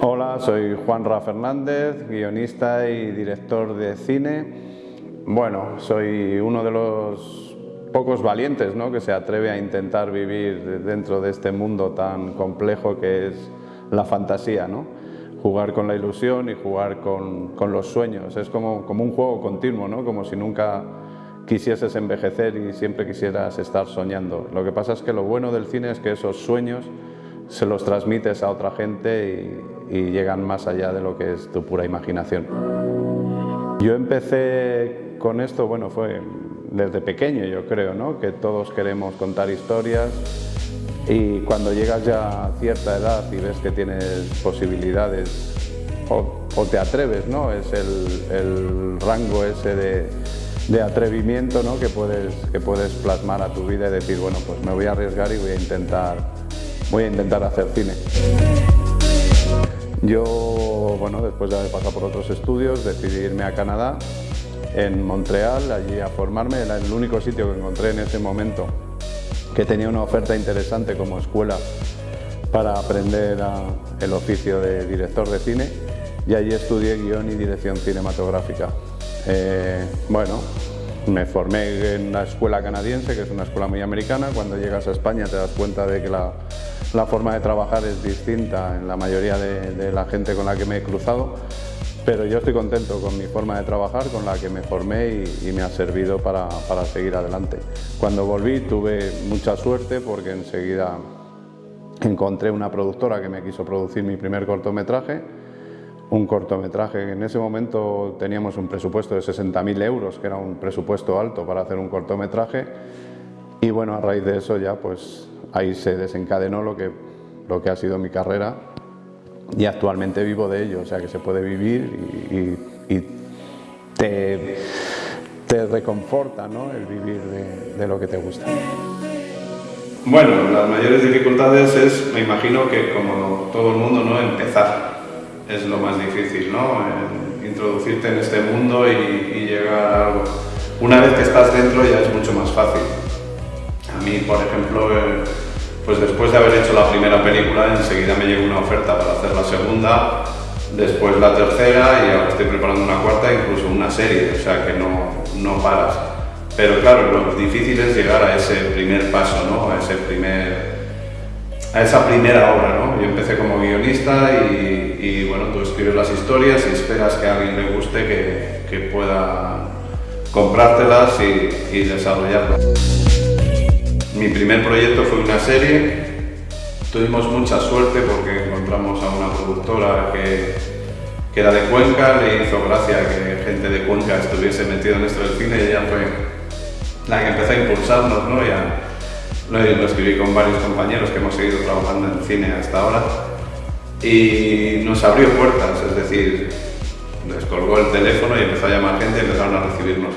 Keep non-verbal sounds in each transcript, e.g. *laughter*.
Hola, soy Juan Ra Fernández, guionista y director de cine. Bueno, soy uno de los pocos valientes ¿no? que se atreve a intentar vivir dentro de este mundo tan complejo que es la fantasía. ¿no? Jugar con la ilusión y jugar con, con los sueños. Es como, como un juego continuo, ¿no? como si nunca quisieses envejecer y siempre quisieras estar soñando. Lo que pasa es que lo bueno del cine es que esos sueños se los transmites a otra gente y, y llegan más allá de lo que es tu pura imaginación. Yo empecé con esto, bueno, fue desde pequeño yo creo, ¿no? que todos queremos contar historias y cuando llegas ya a cierta edad y ves que tienes posibilidades o, te atreves, ¿no? es el, el rango ese de, de atrevimiento ¿no? que, puedes, que puedes plasmar a tu vida y decir, bueno, pues me voy a arriesgar y voy a intentar, voy a intentar hacer cine. Yo, bueno, después de haber pasado por otros estudios, decidí irme a Canadá, en Montreal, allí a formarme. Era el único sitio que encontré en ese momento que tenía una oferta interesante como escuela para aprender el oficio de director de cine y allí estudié guion y dirección cinematográfica. Eh, bueno, me formé en una escuela canadiense, que es una escuela muy americana. Cuando llegas a España te das cuenta de que la, la forma de trabajar es distinta en la mayoría de, de, la gente con la que me he cruzado, pero yo estoy contento con mi forma de trabajar, con la que me formé y, y me ha servido para, para, seguir adelante. Cuando volví tuve mucha suerte porque enseguida encontré una productora que me quiso producir mi primer cortometraje, un cortometraje. En ese momento teníamos un presupuesto de 60.000 euros, que era un presupuesto alto para hacer un cortometraje. Y bueno, a raíz de eso ya pues ahí se desencadenó lo que, lo que ha sido mi carrera y actualmente vivo de ello, o sea que se puede vivir y, te, te, reconforta ¿no? el vivir de, de lo que te gusta. Bueno, las mayores dificultades es, me imagino que como todo el mundo, ¿no? empezar es lo más difícil, ¿no? introducirte en este mundo y, y, llegar a algo. Una vez que estás dentro ya es mucho más fácil. A mí, por ejemplo, eh, pues después de haber hecho la primera película, enseguida me llegó una oferta para hacer la segunda, después la tercera y ahora estoy preparando una cuarta, incluso una serie, o sea que no, no paras. Pero claro, lo difícil es llegar a ese primer paso, ¿no? a, ese primer, a esa primera obra. ¿no? Yo empecé como guionista y, bueno, tú escribes las historias y esperas que a alguien le guste que, que pueda comprártelas y, desarrollarlas. Mi primer proyecto fue una serie, tuvimos mucha suerte porque encontramos a una productora que, que era de Cuenca, le hizo gracia que gente de Cuenca estuviese metida en esto del cine y ella fue la que empezó a impulsarnos, ¿no? Lo, lo escribí con varios compañeros que hemos seguido trabajando en cine hasta ahora y nos abrió puertas, es decir, descolgó el teléfono y empezó a llamar gente y empezaron a recibirnos.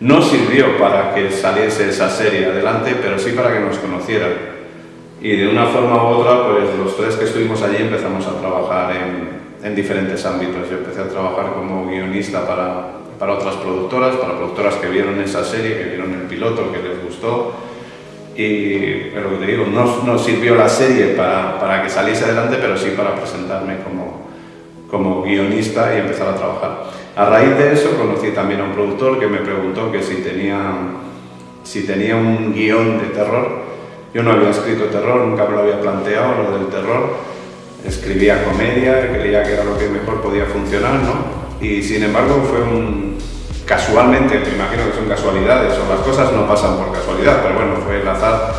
No sirvió para que saliese esa serie adelante, pero sí para que nos conocieran. Y de una forma u otra, pues los tres que estuvimos allí empezamos a trabajar en, en diferentes ámbitos. Yo empecé a trabajar como guionista para, para otras productoras, para productoras que vieron esa serie, que vieron el piloto, que les gustó. Y que te digo, no, no sirvió la serie para, para, que saliese adelante, pero sí para presentarme como, como guionista y empezar a trabajar. A raíz de eso conocí también a un productor que me preguntó que si tenía, si tenía un guion de terror. Yo no había escrito terror, nunca me lo había planteado, lo del terror. Escribía comedia, creía que era lo que mejor podía funcionar, ¿no? Y sin embargo fue un... Casualmente, me imagino que son casualidades, o las cosas no pasan por casualidad, pero bueno, fue el azar.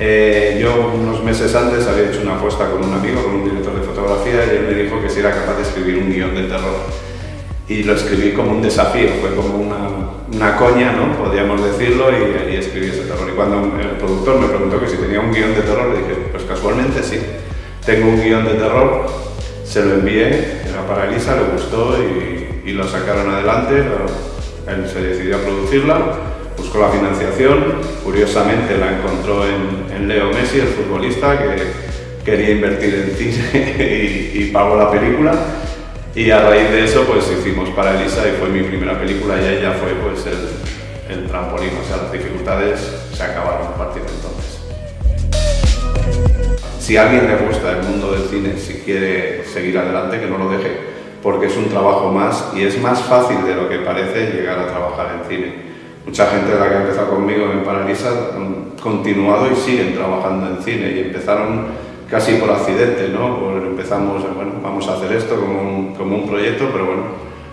Eh, yo unos meses antes había hecho una apuesta con un amigo, con un director de fotografía, y él me dijo que si era capaz de escribir un guion de terror y lo escribí como un desafío, fue como una, una coña, ¿no? podríamos decirlo, y, y, escribí ese terror. Y cuando el productor me preguntó que si tenía un guion de terror, le dije, pues casualmente sí, tengo un guion de terror, se lo envié, era para Elisa, le gustó y, y lo sacaron adelante, él se decidió a producirla, buscó la financiación, curiosamente la encontró en, Leo Messi, el futbolista, que quería invertir en cine *laughs* y, pagó la película. Y a raíz de eso pues hicimos para Elisa y fue mi primera película y ella fue pues el, trampolín, o sea las dificultades se acabaron a partir de entonces. si alguien le gusta el mundo del cine, si quiere seguir adelante, que no lo deje, porque es un trabajo más y es más fácil de lo que parece llegar a trabajar en cine. Mucha gente de la que ha empezado conmigo en Paralisa han continuado y siguen trabajando en cine y empezaron casi por accidente, ¿no? empezamos, bueno, vamos a hacer esto como un, como un proyecto, pero bueno,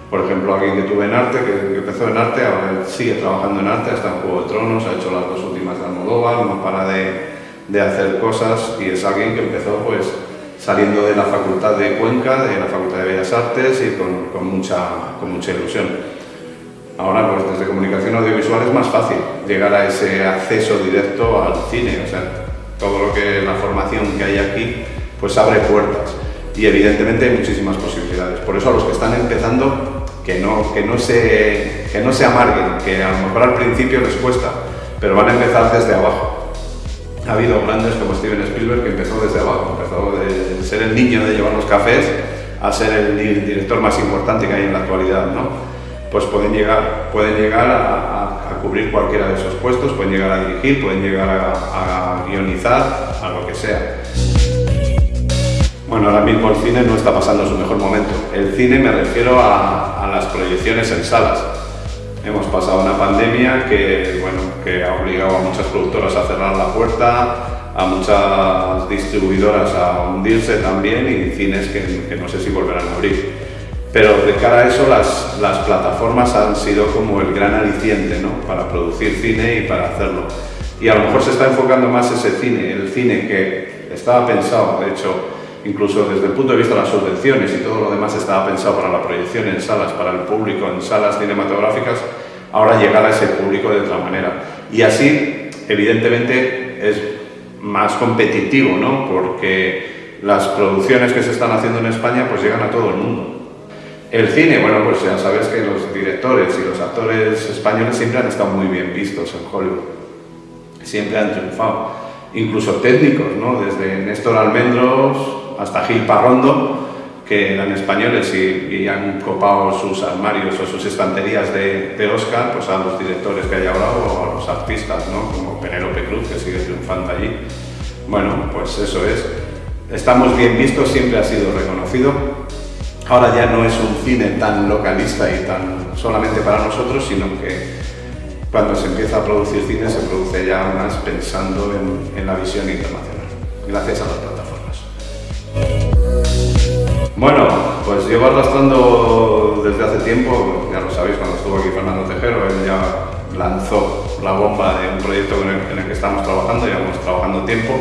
por ejemplo, alguien que tuve en arte, que, empezó en arte, ahora sigue trabajando en arte, hasta en Juego de Tronos, ha hecho las dos últimas de Almodóvar, no para de, de hacer cosas y es alguien que empezó pues saliendo de la Facultad de Cuenca, de la Facultad de Bellas Artes y con, mucha, con mucha ilusión. Ahora, pues desde comunicación audiovisual es más fácil llegar a ese acceso directo al cine, o sea, todo lo que la formación que hay aquí, pues abre puertas y evidentemente hay muchísimas posibilidades. Por eso a los que están empezando, que no, que no, se, que no se amarguen, que a lo mejor al principio les cuesta, pero van a empezar desde abajo. Ha habido grandes como Steven Spielberg que empezó desde abajo, empezó de ser el niño de llevar los cafés a ser el director más importante que hay en la actualidad, ¿no? Pues pueden llegar, pueden llegar a, cubrir cualquiera de esos puestos, pueden llegar a dirigir, pueden llegar a, guionizar, a lo que sea. Bueno, ahora mismo el cine no está pasando su mejor momento. El cine me refiero a, las proyecciones en salas. Hemos pasado una pandemia que, bueno, que ha obligado a muchas productoras a cerrar la puerta, a muchas distribuidoras a hundirse también y cines que, no sé si volverán a abrir. Pero de cara a eso las, las plataformas han sido como el gran aliciente ¿no? para producir cine y para hacerlo. Y a lo mejor se está enfocando más ese cine, el cine que estaba pensado, de hecho, incluso desde el punto de vista de las subvenciones y todo lo demás estaba pensado para la proyección en salas, para el público, en salas cinematográficas, ahora llegar a ese público de otra manera. Y así, evidentemente, es más competitivo, ¿no? Porque las producciones que se están haciendo en España pues llegan a todo el mundo. El cine, bueno, pues ya sabes que los directores y los actores españoles siempre han estado muy bien vistos en Hollywood. Siempre han triunfado. Incluso técnicos, ¿no? Desde Néstor Almendros, hasta Gil Parrondo, que eran españoles y, han copado sus armarios o sus estanterías de, de, Oscar pues a los directores que hay ahora o a los artistas, ¿no? como Penélope Cruz, que sigue triunfando allí. Bueno, pues eso es. Estamos bien vistos, siempre ha sido reconocido. Ahora ya no es un cine tan localista y tan solamente para nosotros, sino que cuando se empieza a producir cine se produce ya más pensando en, en la visión internacional, gracias a la bueno, pues llevo arrastrando desde hace tiempo, ya lo sabéis, cuando estuvo aquí Fernando Tejero, él ya lanzó la bomba de un proyecto en el, que estamos trabajando, llevamos trabajando tiempo,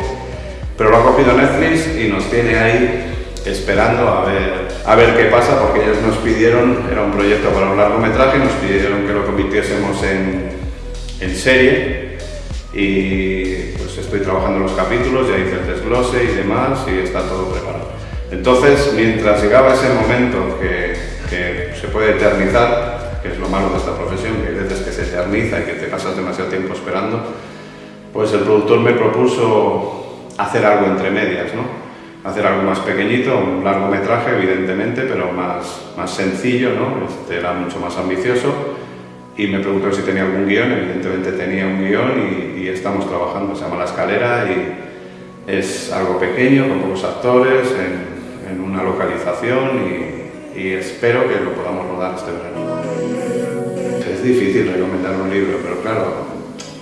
pero lo ha cogido Netflix y nos tiene ahí esperando a ver, a ver qué pasa, porque ellos nos pidieron, era un proyecto para un largometraje, nos pidieron que lo convirtiésemos en, en serie y pues estoy trabajando los capítulos, ya hice el desglose y demás y está todo preparado. Entonces, mientras llegaba ese momento que, se puede eternizar, que es lo malo de esta profesión, que hay veces que se eterniza y que te pasas demasiado tiempo esperando, pues el productor me propuso hacer algo entre medias, ¿no? Hacer algo más pequeñito, un largometraje, evidentemente, pero más, más sencillo, ¿no? Este era mucho más ambicioso y me preguntó si tenía algún guion, evidentemente tenía un guion y, y estamos trabajando, se llama La Escalera y es algo pequeño, con pocos actores, en, en una localización y, espero que lo podamos rodar este verano. Es difícil recomendar un libro, pero claro,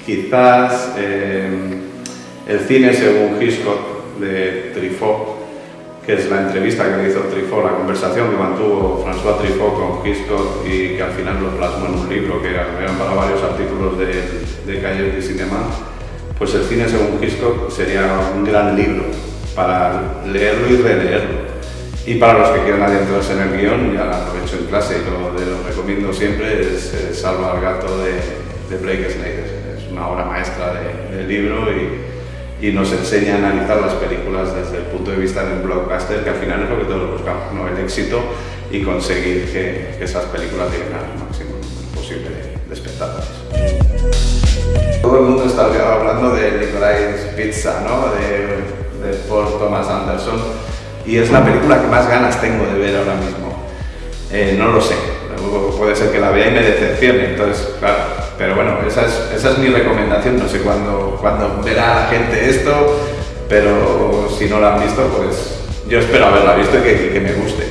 quizás eh, el cine según Hitchcock de Truffaut, que es la entrevista que hizo Truffaut, la conversación que mantuvo François Truffaut con Hitchcock y que al final lo plasmó en un libro que eran para varios artículos de, de Cahiers de Cinema, pues el cine según Hitchcock sería un gran libro para leerlo y releerlo y para los que quieran adentrarse en el guion, ya lo hecho en clase y lo, lo recomiendo siempre, es, Salva al gato de, de, Blake Snyder. Es una obra maestra del libro y, y, nos enseña a analizar las películas desde el punto de vista del blockbuster, que al final es lo que todos buscamos, ¿no? el éxito y conseguir que, esas películas lleguen al máximo posible de, espectadores. Todo el mundo está hablando de Licorice Pizza, ¿no? de, de Paul Thomas Anderson y es la película que más ganas tengo de ver ahora mismo. Eh, no lo sé, puede ser que la vea y me decepcione, entonces, claro, pero bueno, esa es, mi recomendación, no sé cuándo, verá la gente esto, pero si no la han visto, pues yo espero haberla visto y que, me guste.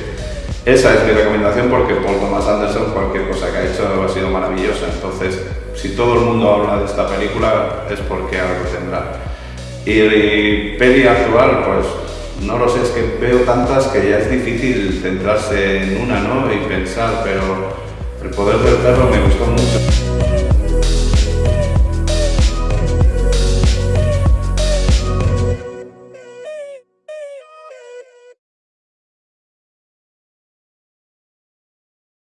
Esa es mi recomendación porque Paul Thomas Anderson, cualquier cosa que ha hecho ha sido maravillosa. Entonces, si todo el mundo habla de esta película es porque algo tendrá. Y peli actual, pues no lo sé, es que veo tantas que ya es difícil centrarse en una ¿no? y pensar, pero el poder del perro me gustó mucho.